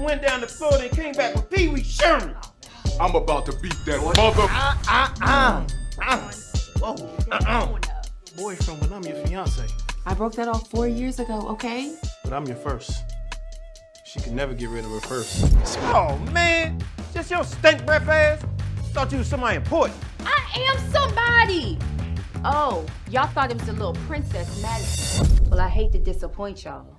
and went down the floor and came back with Pee Wee Sherman. I'm about to beat that mother. Uh, uh, uh. Whoa, uh-uh. Boyfriend, but I'm your fiance. I broke that off four years ago, okay? But I'm your first. She could never get rid of her first. Oh, man. Just your stink breath ass? Thought you was somebody important. I am somebody! Oh, y'all thought it was a little princess Madison. Well, I hate to disappoint y'all.